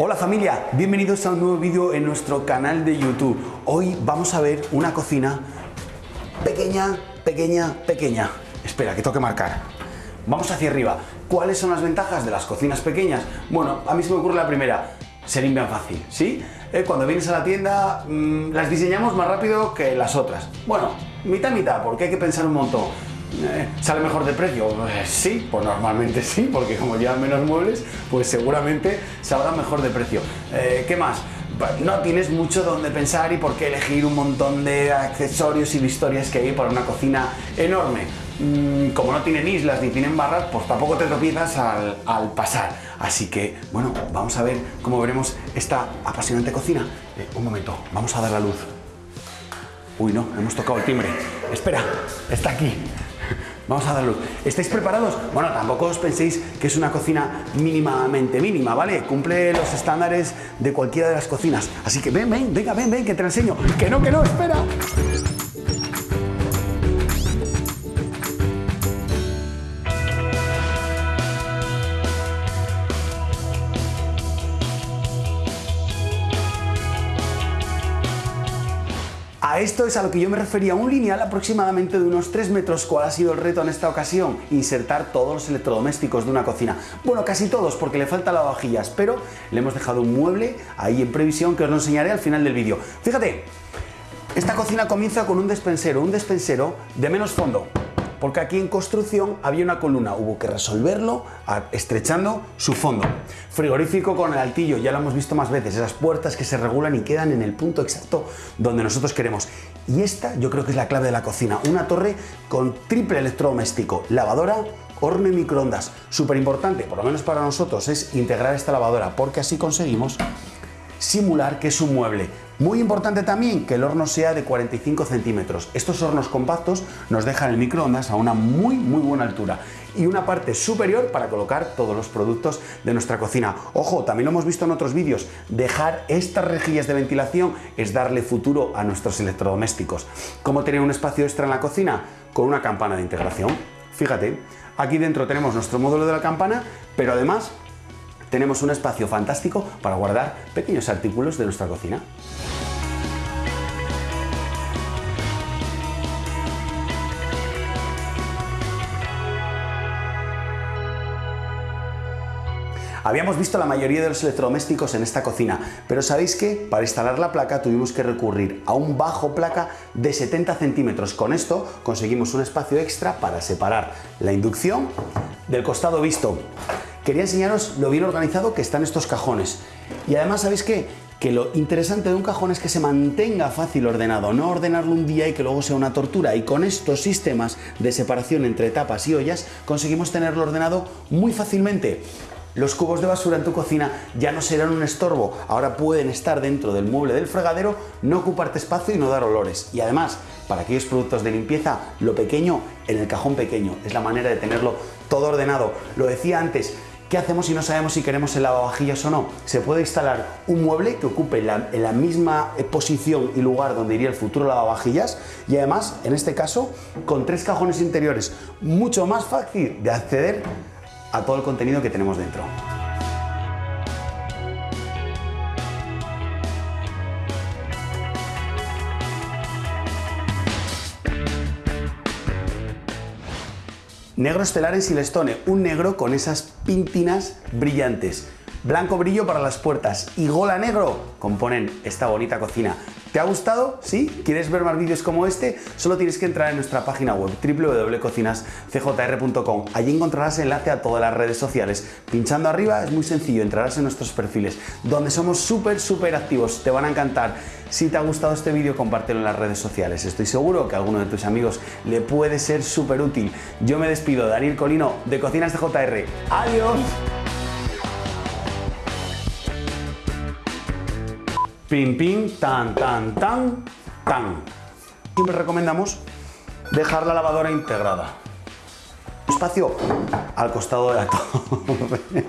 Hola familia, bienvenidos a un nuevo vídeo en nuestro canal de YouTube. Hoy vamos a ver una cocina pequeña, pequeña, pequeña. Espera, que toque marcar. Vamos hacia arriba. ¿Cuáles son las ventajas de las cocinas pequeñas? Bueno, a mí se me ocurre la primera. Se limpian fácil, ¿sí? Eh, cuando vienes a la tienda mmm, las diseñamos más rápido que las otras. Bueno, mitad mitad, porque hay que pensar un montón. Eh, ¿Sale mejor de precio? Eh, sí, pues normalmente sí, porque como llevan menos muebles, pues seguramente saldrá mejor de precio. Eh, ¿Qué más? no tienes mucho donde pensar y por qué elegir un montón de accesorios y historias que hay para una cocina enorme. Mm, como no tienen islas ni tienen barras, pues tampoco te tropiezas al, al pasar. Así que, bueno, vamos a ver cómo veremos esta apasionante cocina. un momento, vamos a dar la luz. Uy, no, hemos tocado el timbre. Espera, está aquí. Vamos a darlo. ¿Estáis preparados? Bueno, tampoco os penséis que es una cocina mínimamente mínima, ¿vale? Cumple los estándares de cualquiera de las cocinas. Así que ven, ven, venga, ven, ven, que te lo enseño. Que no, que no, espera. A esto es a lo que yo me refería, un lineal aproximadamente de unos 3 metros. ¿Cuál ha sido el reto en esta ocasión? Insertar todos los electrodomésticos de una cocina. Bueno, casi todos, porque le falta lavavajillas, pero le hemos dejado un mueble ahí en previsión que os lo enseñaré al final del vídeo. Fíjate, esta cocina comienza con un despensero, un despensero de menos fondo porque aquí en construcción había una columna, hubo que resolverlo estrechando su fondo. Frigorífico con el altillo, ya lo hemos visto más veces, esas puertas que se regulan y quedan en el punto exacto donde nosotros queremos. Y esta yo creo que es la clave de la cocina, una torre con triple electrodoméstico, lavadora, horno y microondas. Súper importante, por lo menos para nosotros, es integrar esta lavadora porque así conseguimos simular que es un mueble. Muy importante también que el horno sea de 45 centímetros. Estos hornos compactos nos dejan el microondas a una muy muy buena altura y una parte superior para colocar todos los productos de nuestra cocina. Ojo, también lo hemos visto en otros vídeos, dejar estas rejillas de ventilación es darle futuro a nuestros electrodomésticos. ¿Cómo tener un espacio extra en la cocina? Con una campana de integración. Fíjate, aquí dentro tenemos nuestro módulo de la campana, pero además tenemos un espacio fantástico para guardar pequeños artículos de nuestra cocina. Habíamos visto la mayoría de los electrodomésticos en esta cocina, pero ¿sabéis qué? Para instalar la placa tuvimos que recurrir a un bajo placa de 70 centímetros. Con esto conseguimos un espacio extra para separar la inducción del costado visto quería enseñaros lo bien organizado que están estos cajones. Y además, ¿sabéis qué? Que lo interesante de un cajón es que se mantenga fácil ordenado, no ordenarlo un día y que luego sea una tortura. Y con estos sistemas de separación entre tapas y ollas conseguimos tenerlo ordenado muy fácilmente. Los cubos de basura en tu cocina ya no serán un estorbo, ahora pueden estar dentro del mueble del fregadero, no ocuparte espacio y no dar olores. Y además, para aquellos productos de limpieza, lo pequeño en el cajón pequeño, es la manera de tenerlo todo ordenado. Lo decía antes, ¿Qué hacemos si no sabemos si queremos el lavavajillas o no? Se puede instalar un mueble que ocupe la, la misma eh, posición y lugar donde iría el futuro lavavajillas y además, en este caso, con tres cajones interiores, mucho más fácil de acceder a todo el contenido que tenemos dentro. Negro estelar en Silestone, un negro con esas pintinas brillantes. Blanco brillo para las puertas y gola negro componen esta bonita cocina. ¿Te ha gustado? ¿Sí? ¿Quieres ver más vídeos como este? Solo tienes que entrar en nuestra página web www.cocinascjr.com. Allí encontrarás enlace a todas las redes sociales. Pinchando arriba es muy sencillo, entrarás en nuestros perfiles, donde somos súper, súper activos. Te van a encantar. Si te ha gustado este vídeo, compártelo en las redes sociales. Estoy seguro que a alguno de tus amigos le puede ser súper útil. Yo me despido, Daniel Colino, de Cocinas de. ¡Adiós! Pim, pim, tan, tan, tan, tan. Siempre recomendamos dejar la lavadora integrada. Espacio al costado de la torre.